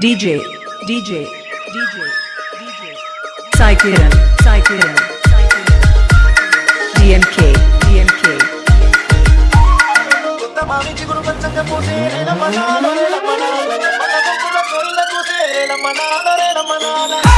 DJ, DJ, DJ, DJ, Psychiran, Psychiran, DMK, DMK. Ah!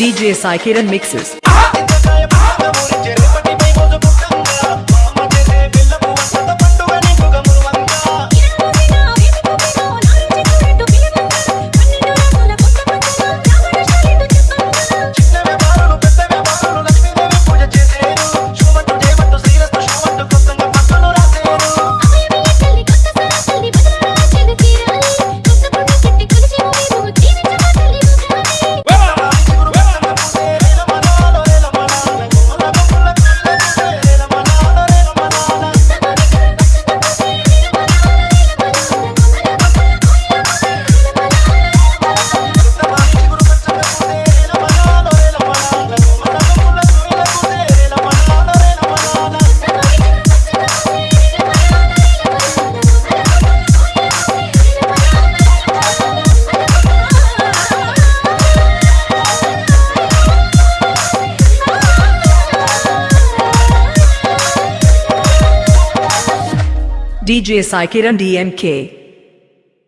DJ Sai mixes. DJ Sai Kiran DMK.